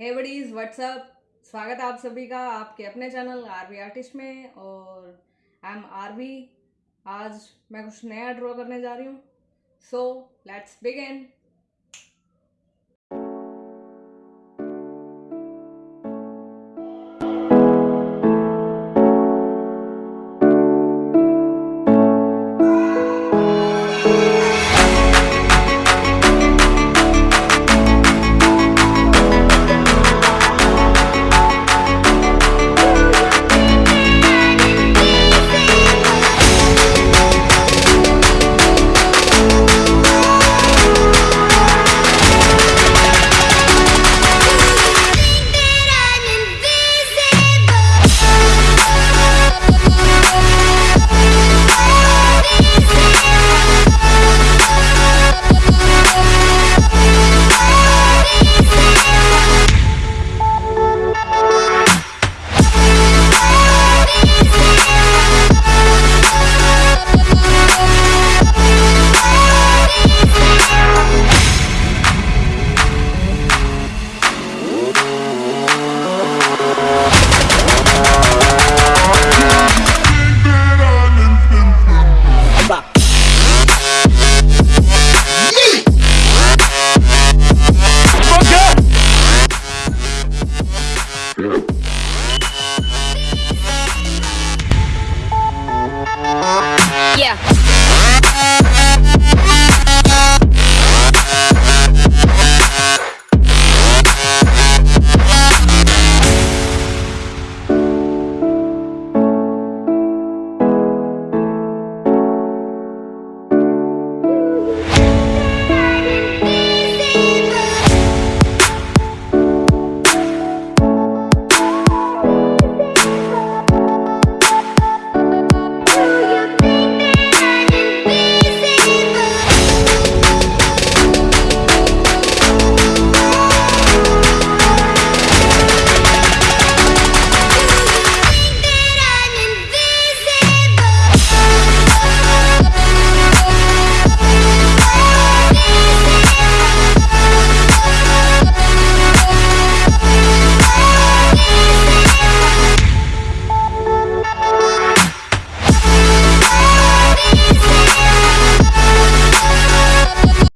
हे buddies WhatsApp स्वागत है आप सभी का आपके अपने चैनल आरवी आर्टिस्ट में और आई एम आरवी आज मैं कुछ नया ड्रॉ करने जा रही हूँ। So let's begin go.